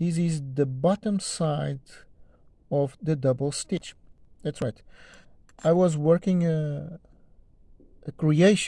this is the bottom side of the double stitch. That's right. I was working a, a creation